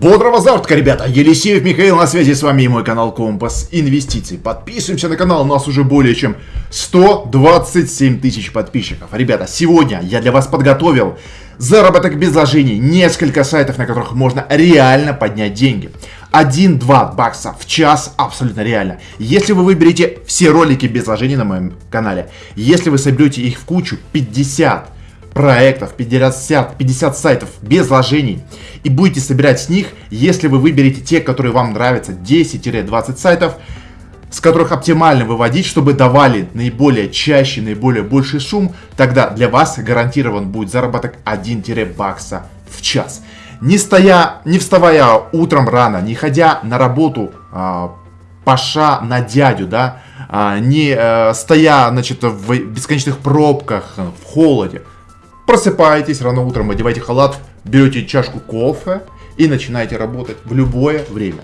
Бодрого завтрака, ребята! Елисеев Михаил на связи с вами и мой канал Компас Инвестиций. Подписываемся на канал, у нас уже более чем 127 тысяч подписчиков. Ребята, сегодня я для вас подготовил заработок без вложений, несколько сайтов, на которых можно реально поднять деньги. 1-2 бакса в час абсолютно реально. Если вы выберете все ролики без вложений на моем канале, если вы соберете их в кучу 50 проектов, 50, 50 сайтов без вложений. И будете собирать с них, если вы выберете те, которые вам нравятся, 10-20 сайтов, с которых оптимально выводить, чтобы давали наиболее чаще, наиболее больший шум, тогда для вас гарантирован будет заработок 1 бакса в час. Не, стоя, не вставая утром рано, не ходя на работу, а, паша на дядю, да, а, не а, стоя, значит, в бесконечных пробках, в холоде, Просыпаетесь рано утром, одеваете халат, берете чашку кофе и начинаете работать в любое время.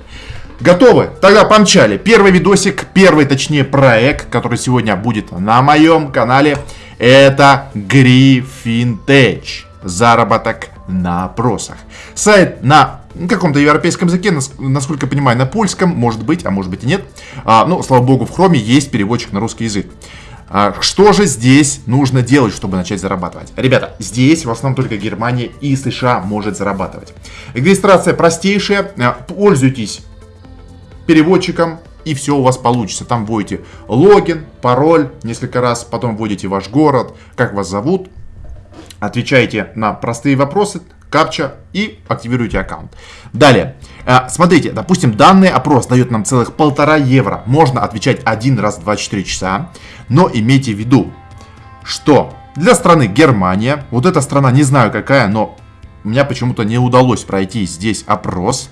Готовы? Тогда помчали. Первый видосик, первый точнее проект, который сегодня будет на моем канале, это Гриффинтедж. Заработок на опросах. Сайт на каком-то европейском языке, насколько я понимаю, на польском, может быть, а может быть и нет. А, ну, слава богу, в хроме есть переводчик на русский язык. А что же здесь нужно делать, чтобы начать зарабатывать? Ребята, здесь в основном только Германия и США может зарабатывать. Регистрация простейшая, а, пользуйтесь переводчиком, и все у вас получится. Там вводите логин, пароль несколько раз, потом вводите ваш город, как вас зовут, отвечаете на простые вопросы, капча и активируете аккаунт. Далее, э, смотрите, допустим, данный опрос дает нам целых полтора евро. Можно отвечать один раз в 24 часа, но имейте в виду, что для страны Германия, вот эта страна не знаю какая, но у меня почему-то не удалось пройти здесь опрос.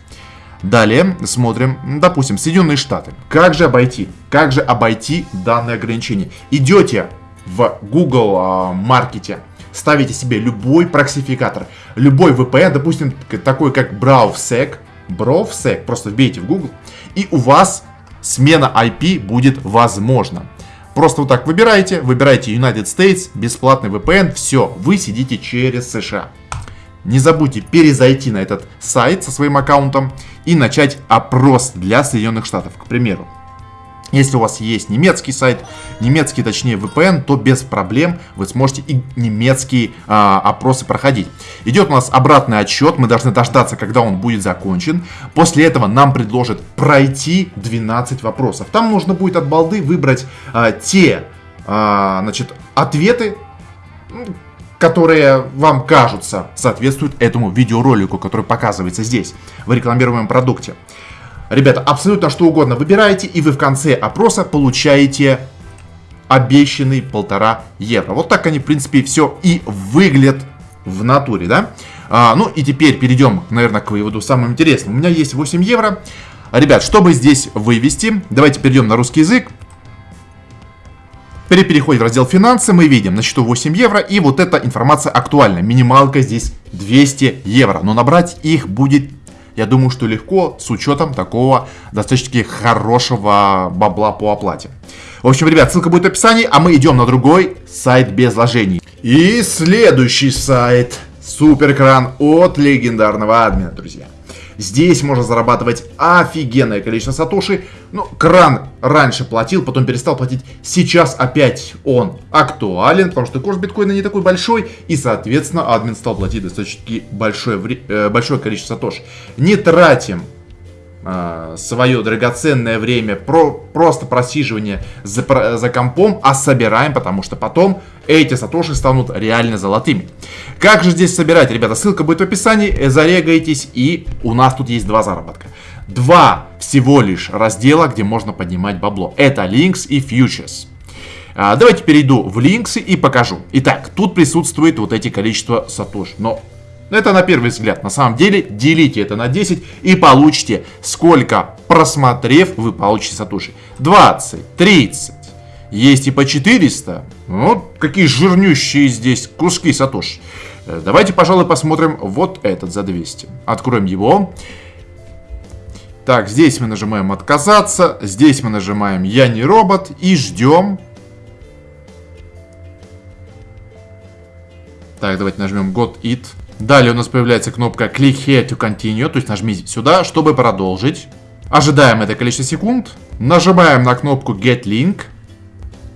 Далее смотрим, допустим, Соединенные Штаты. Как же обойти? Как же обойти данное ограничение? Идете в Google а, маркете, ставите себе любой проксификатор, любой VPN, допустим, такой как BrowSec, BrowSec, просто вбейте в Google, и у вас смена IP будет возможна. Просто вот так выбираете, выбираете United States, бесплатный VPN, все, вы сидите через США. Не забудьте перезайти на этот сайт со своим аккаунтом и начать опрос для Соединенных Штатов, к примеру. Если у вас есть немецкий сайт, немецкий, точнее VPN, то без проблем вы сможете и немецкие а, опросы проходить. Идет у нас обратный отсчет, мы должны дождаться, когда он будет закончен. После этого нам предложат пройти 12 вопросов. Там нужно будет от балды выбрать а, те а, значит, ответы, которые вам кажутся соответствуют этому видеоролику, который показывается здесь, в рекламируемом продукте. Ребята, абсолютно что угодно выбираете, и вы в конце опроса получаете обещанный полтора евро. Вот так они, в принципе, все и выглядят в натуре, да? А, ну и теперь перейдем, наверное, к выводу самым интересным. У меня есть 8 евро. Ребят, чтобы здесь вывести, давайте перейдем на русский язык. При переходе в раздел финансы мы видим на счету 8 евро и вот эта информация актуальна. Минималка здесь 200 евро, но набрать их будет я думаю, что легко с учетом такого достаточно хорошего бабла по оплате. В общем, ребят, ссылка будет в описании, а мы идем на другой сайт без вложений. И следующий сайт. Суперкран от легендарного админа, друзья. Здесь можно зарабатывать офигенное количество сатоши. Ну, кран раньше платил, потом перестал платить. Сейчас опять он актуален, потому что курс биткоина не такой большой. И, соответственно, админ стал платить достаточно большое, э, большое количество сатоши. Не тратим э, свое драгоценное время, про, просто просиживание за, за компом, а собираем, потому что потом эти сатоши станут реально золотыми. Как же здесь собирать, ребята? Ссылка будет в описании, зарегайтесь, и у нас тут есть два заработка. Два всего лишь раздела, где можно поднимать бабло. Это Links и Futures. А, давайте перейду в Links и покажу. Итак, тут присутствует вот эти количество сатош. Но это на первый взгляд. На самом деле, делите это на 10 и получите, сколько просмотрев вы получите сатуши. 20, 30, есть и по 400. Вот какие жирнющие здесь куски сатош. Э, давайте, пожалуй, посмотрим вот этот за 200. Откроем его. Так, здесь мы нажимаем «Отказаться», здесь мы нажимаем «Я не робот» и ждем. Так, давайте нажмем «God It». Далее у нас появляется кнопка Click here to continue, то есть нажмите сюда, чтобы продолжить. Ожидаем это количество секунд. Нажимаем на кнопку Get Link.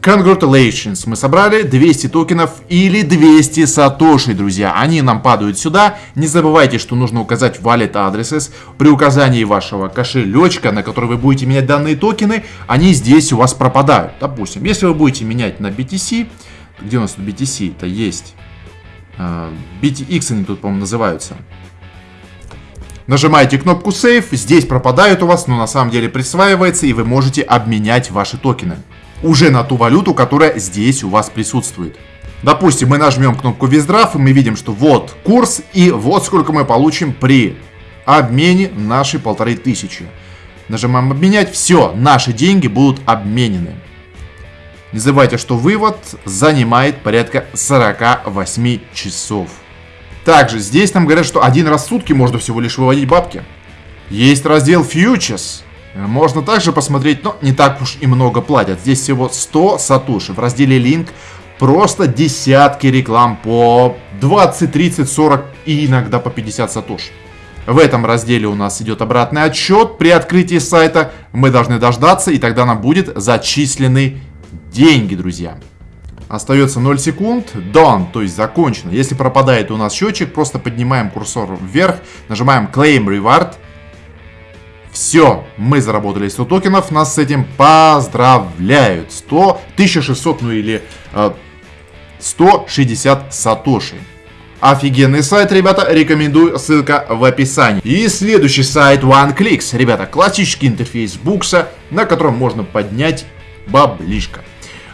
Congratulations, мы собрали 200 токенов или 200 сатоши, друзья. Они нам падают сюда. Не забывайте, что нужно указать wallet addresses. При указании вашего кошелечка, на который вы будете менять данные токены, они здесь у вас пропадают. Допустим, если вы будете менять на BTC, где у нас тут BTC? Это есть. Uh, BTX они тут, по-моему, называются. Нажимаете кнопку Save, здесь пропадают у вас, но на самом деле присваивается, и вы можете обменять ваши токены. Уже на ту валюту, которая здесь у вас присутствует. Допустим, мы нажмем кнопку Withdraw, и мы видим, что вот курс, и вот сколько мы получим при обмене нашей полторы тысячи. Нажимаем обменять, все, наши деньги будут обменены. Не забывайте, что вывод занимает порядка 48 часов. Также здесь нам говорят, что один раз в сутки можно всего лишь выводить бабки. Есть раздел Futures. Можно также посмотреть, но не так уж и много платят. Здесь всего 100 сатуши. В разделе Link просто десятки реклам по 20, 30, 40 и иногда по 50 сатуш. В этом разделе у нас идет обратный отчет. При открытии сайта мы должны дождаться, и тогда нам будет зачисленный деньги, друзья. Остается 0 секунд. Done, то есть закончено. Если пропадает у нас счетчик, просто поднимаем курсор вверх, нажимаем Claim Reward. Все, мы заработали 100 токенов, нас с этим поздравляют. 100, 1600, ну или э, 160 сатоши. Офигенный сайт, ребята, рекомендую, ссылка в описании. И следующий сайт OneClicks, ребята, классический интерфейс букса, на котором можно поднять баблишко.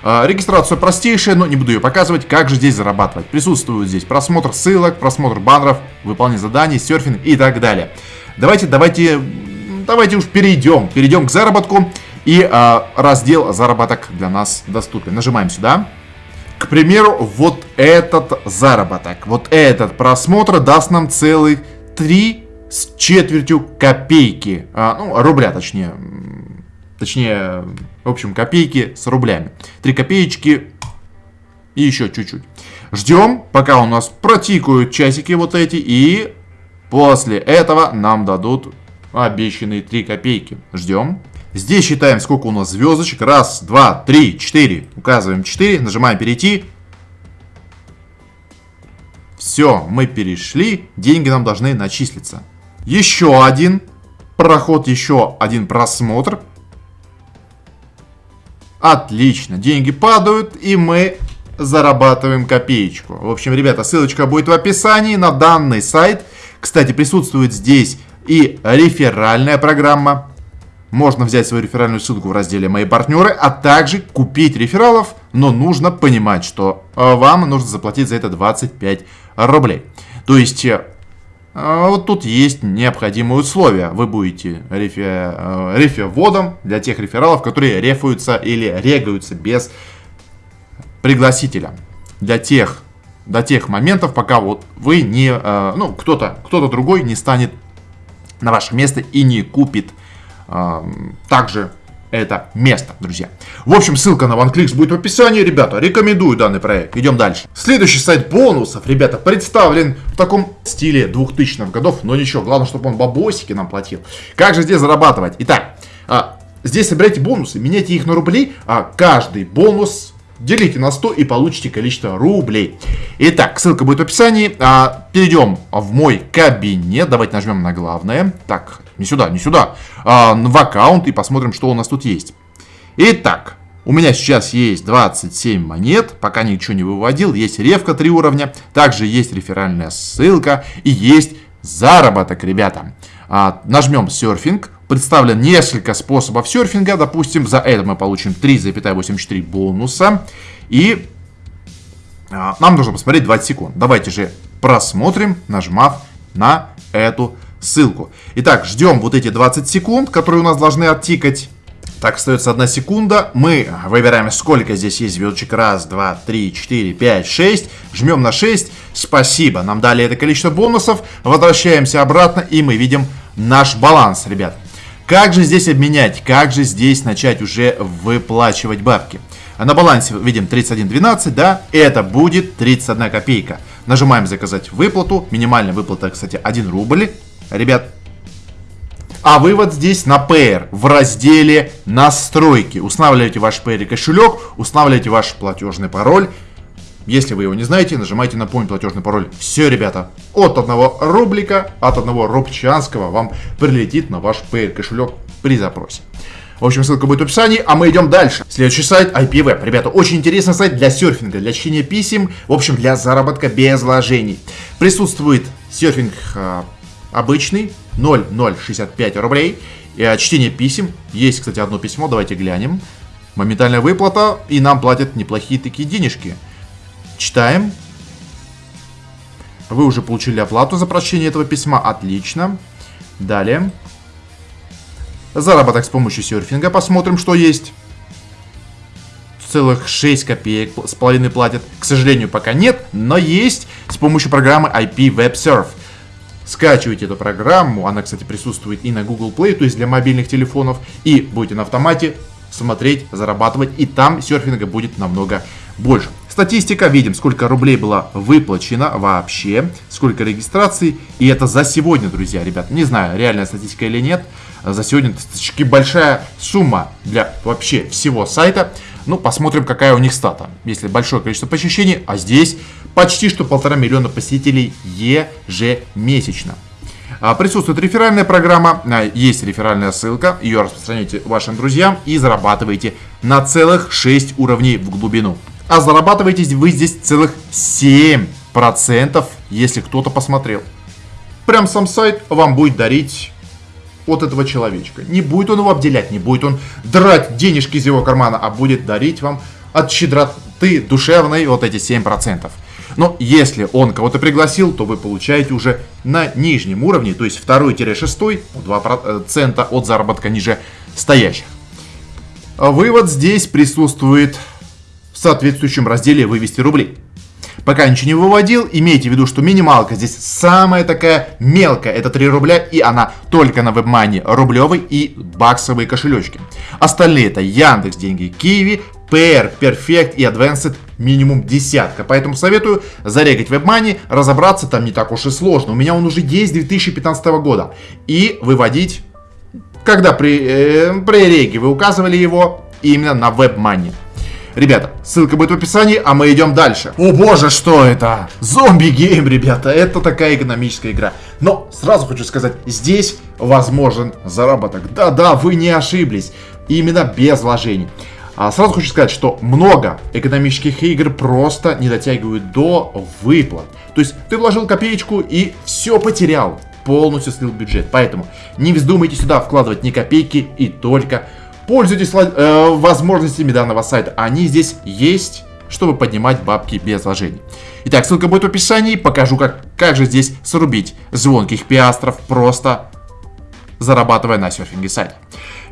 А, регистрация простейшая, но не буду ее показывать. Как же здесь зарабатывать? Присутствует здесь просмотр ссылок, просмотр баннеров, выполнение заданий, серфинг и так далее. Давайте, давайте, давайте уж перейдем. Перейдем к заработку. И а, раздел заработок для нас доступен. Нажимаем сюда. К примеру, вот этот заработок, вот этот просмотр даст нам целых 3 с четвертью копейки. А, ну, рубля точнее. Точнее, в общем, копейки с рублями. Три копеечки и еще чуть-чуть. Ждем, пока у нас протикают часики вот эти. И после этого нам дадут обещанные 3 копейки. Ждем. Здесь считаем, сколько у нас звездочек. Раз, два, три, четыре. Указываем 4, нажимаем перейти. Все, мы перешли. Деньги нам должны начислиться. Еще один проход, еще один просмотр. Отлично, деньги падают, и мы зарабатываем копеечку. В общем, ребята, ссылочка будет в описании на данный сайт. Кстати, присутствует здесь и реферальная программа. Можно взять свою реферальную ссылку в разделе «Мои партнеры», а также купить рефералов, но нужно понимать, что э, вам нужно заплатить за это 25 рублей. То есть э, вот тут есть необходимые условия. Вы будете рефе, э, рефе-вводом для тех рефералов, которые рефуются или регаются без пригласителя. Для тех, до тех моментов, пока вот вы не, э, ну, кто-то кто другой не станет на ваше место и не купит э, также это место, друзья. В общем, ссылка на OneClicks будет в описании, ребята. Рекомендую данный проект. Идем дальше. Следующий сайт бонусов, ребята, представлен в таком стиле 2000-х годов. Но ничего, главное, чтобы он бабосики нам платил. Как же здесь зарабатывать? Итак, а, здесь собирайте бонусы, меняйте их на рубли, а каждый бонус Делите на 100 и получите количество рублей. Итак, ссылка будет в описании. А, перейдем в мой кабинет. Давайте нажмем на главное. Так, не сюда, не сюда. А, в аккаунт и посмотрим, что у нас тут есть. Итак, у меня сейчас есть 27 монет, пока ничего не выводил. Есть ревка 3 уровня, также есть реферальная ссылка и есть заработок, ребята. А, нажмем серфинг представлен несколько способов серфинга. Допустим, за это мы получим 3,84 бонуса. И а, нам нужно посмотреть 20 секунд. Давайте же просмотрим, нажмав на эту ссылку. Итак, ждем вот эти 20 секунд, которые у нас должны оттикать. Так, остается одна секунда. Мы выбираем, сколько здесь есть звездочек. Раз, два, три, четыре, пять, шесть. Жмем на 6. Спасибо. Нам дали это количество бонусов. Возвращаемся обратно, и мы видим наш баланс, ребят. Как же здесь обменять? Как же здесь начать уже выплачивать бабки? А на балансе видим 31.12, да? Это будет 31 копейка. Нажимаем заказать выплату. Минимальная выплата, кстати, 1 рубль. Ребят, а вывод здесь на Payer в разделе настройки. Устанавливаете ваш Payer кошелек, устанавливаете ваш платежный пароль. Если вы его не знаете, нажимайте напомнить платежный пароль. Все, ребята, от одного рублика, от одного рубчанского вам прилетит на ваш Payer кошелек при запросе. В общем, ссылка будет в описании, а мы идем дальше. Следующий сайт IPWeb. Ребята, очень интересный сайт для серфинга, для чтения писем, в общем, для заработка без вложений. Присутствует серфинг а, обычный, 0,065 рублей. И, чтение писем. Есть, кстати, одно письмо, давайте глянем. Моментальная выплата, и нам платят неплохие такие денежки. Читаем. Вы уже получили оплату за прочтение этого письма, отлично. Далее. Заработок с помощью серфинга, посмотрим, что есть. Целых 6 копеек с половиной платят. К сожалению, пока нет, но есть с помощью программы IP Web Surf. Скачивайте эту программу, она, кстати, присутствует и на Google Play, то есть для мобильных телефонов, и будете на автомате смотреть, зарабатывать, и там серфинга будет намного больше. Статистика, видим, сколько рублей было выплачено вообще, сколько регистраций, и это за сегодня, друзья, ребят. Не знаю, реальная статистика или нет, за сегодня достаточно большая сумма для вообще всего сайта. Ну, посмотрим, какая у них стата. Если большое количество посещений, а здесь почти что полтора миллиона посетителей ежемесячно. А, присутствует реферальная программа, а, есть реферальная ссылка, ее распространяйте вашим друзьям и зарабатываете на целых 6 уровней в глубину. А зарабатываете вы здесь целых 7%, если кто-то посмотрел. Прям сам сайт вам будет дарить от этого человечка. Не будет он его обделять, не будет он драть денежки из его кармана, а будет дарить вам от щедроты душевной вот эти 7%. Но если он кого-то пригласил, то вы получаете уже на нижнем уровне, то есть второй-шестой, 2% от заработка ниже стоящих. Вывод здесь присутствует в соответствующем разделе «Вывести рубли». Пока ничего не выводил, имейте в виду, что минималка здесь самая такая мелкая, это 3 рубля, и она только на WebMoney рублевый и баксовые кошелечки. Остальные это Яндекс деньги, Киви, PR, Perfect и Advanced минимум десятка. Поэтому советую зарегать WebMoney, разобраться там не так уж и сложно. У меня он уже есть 2015 года. И выводить, когда при, э, при реге вы указывали его именно на WebMoney. Ребята, ссылка будет в описании, а мы идем дальше. О боже, что это? Zombie Game, ребята, это такая экономическая игра. Но сразу хочу сказать, здесь возможен заработок. Да-да, вы не ошиблись. Именно без вложений. А сразу хочу сказать, что много экономических игр просто не дотягивают до выплат. То есть ты вложил копеечку и все потерял. Полностью слил бюджет. Поэтому не вздумайте сюда вкладывать ни копейки и только Пользуйтесь э, возможностями данного сайта. Они здесь есть, чтобы поднимать бабки без вложений. Итак, ссылка будет в описании. Покажу, как, как же здесь срубить звонких пиастров, просто зарабатывая на серфинге сайте.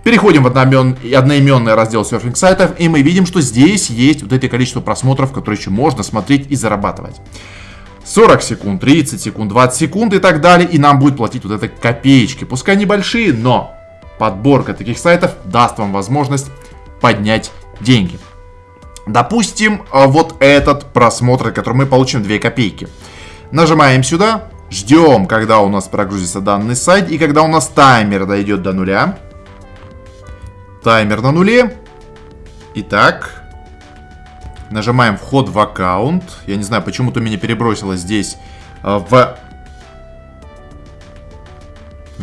Переходим в одноимен, одноименный раздел серфинг сайтов, и мы видим, что здесь есть вот это количество просмотров, которые еще можно смотреть и зарабатывать. 40 секунд, 30 секунд, 20 секунд и так далее, и нам будет платить вот это копеечки. Пускай небольшие, но подборка таких сайтов даст вам возможность поднять деньги. Допустим, э, вот этот просмотр, который мы получим 2 копейки. Нажимаем сюда, ждем, когда у нас прогрузится данный сайт, и когда у нас таймер дойдет до нуля. Таймер на нуле. Итак, нажимаем вход в аккаунт. Я не знаю, почему-то меня перебросило здесь э, в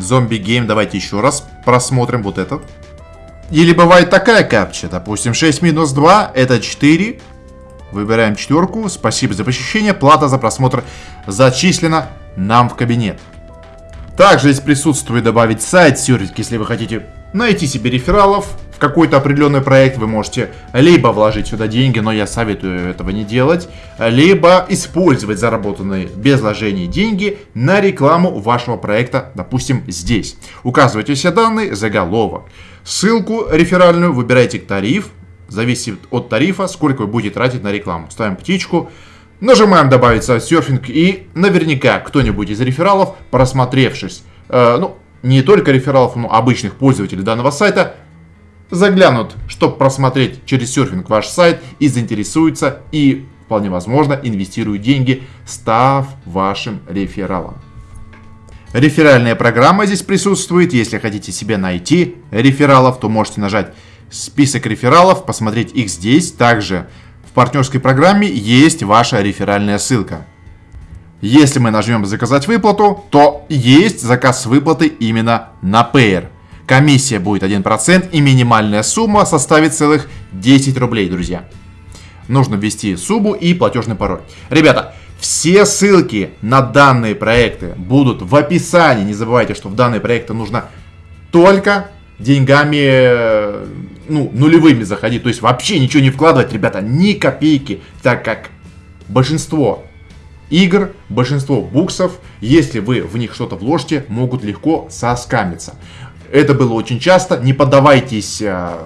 Zombie Game, давайте еще раз просмотрим вот этот. Или бывает такая капча, допустим, 6 минус 2, это 4. Выбираем четверку, спасибо за посещение, плата за просмотр зачислена нам в кабинет. Также здесь присутствует добавить сайт Сюрик, если вы хотите найти себе рефералов, какой-то определенный проект вы можете либо вложить сюда деньги, но я советую этого не делать, либо использовать заработанные без вложений деньги на рекламу вашего проекта, допустим, здесь. Указывайте все данные, заголовок. Ссылку реферальную выбирайте тариф, зависит от тарифа, сколько вы будете тратить на рекламу. Ставим птичку, нажимаем добавить серфинг и наверняка кто-нибудь из рефералов, просмотревшись, э, ну, не только рефералов, но обычных пользователей данного сайта, заглянут, чтобы просмотреть через серфинг ваш сайт и заинтересуются и вполне возможно, инвестируют деньги, став вашим рефералом. Реферальная программа здесь присутствует. Если хотите себе найти рефералов, то можете нажать список рефералов, посмотреть их здесь. Также в партнерской программе есть ваша реферальная ссылка. Если мы нажмем «Заказать выплату», то есть заказ выплаты именно на Payer. Комиссия будет 1% и минимальная сумма составит целых 10 рублей, друзья. Нужно ввести сумму и платежный пароль. Ребята, все ссылки на данные проекты будут в описании. Не забывайте, что в данные проекты нужно только деньгами, э, ну, нулевыми заходить. То есть вообще ничего не вкладывать, ребята, ни копейки. Так как большинство игр, большинство буксов, если вы в них что-то вложите, могут легко соскамиться. Это было очень часто. Не поддавайтесь э,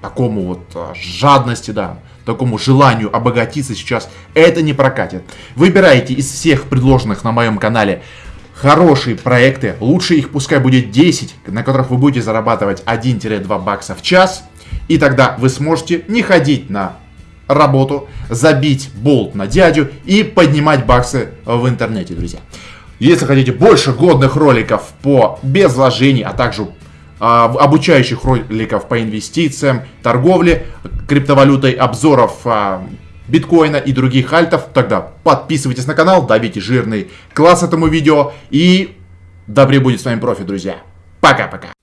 такому вот э, жадности, да, такому желанию обогатиться сейчас. Это не прокатит. Выбирайте из всех предложенных на моем канале хорошие проекты. Лучше их пускай будет 10, на которых вы будете зарабатывать 1-2 бакса в час. И тогда вы сможете не ходить на работу, забить болт на дядю и поднимать баксы в интернете, друзья. Если хотите больше годных роликов по без вложений, а также а, обучающих роликов по инвестициям, торговле, криптовалютой, обзоров а, биткоина и других альтов, тогда подписывайтесь на канал, давите жирный класс этому видео и добре будет с вами профи, друзья. Пока-пока.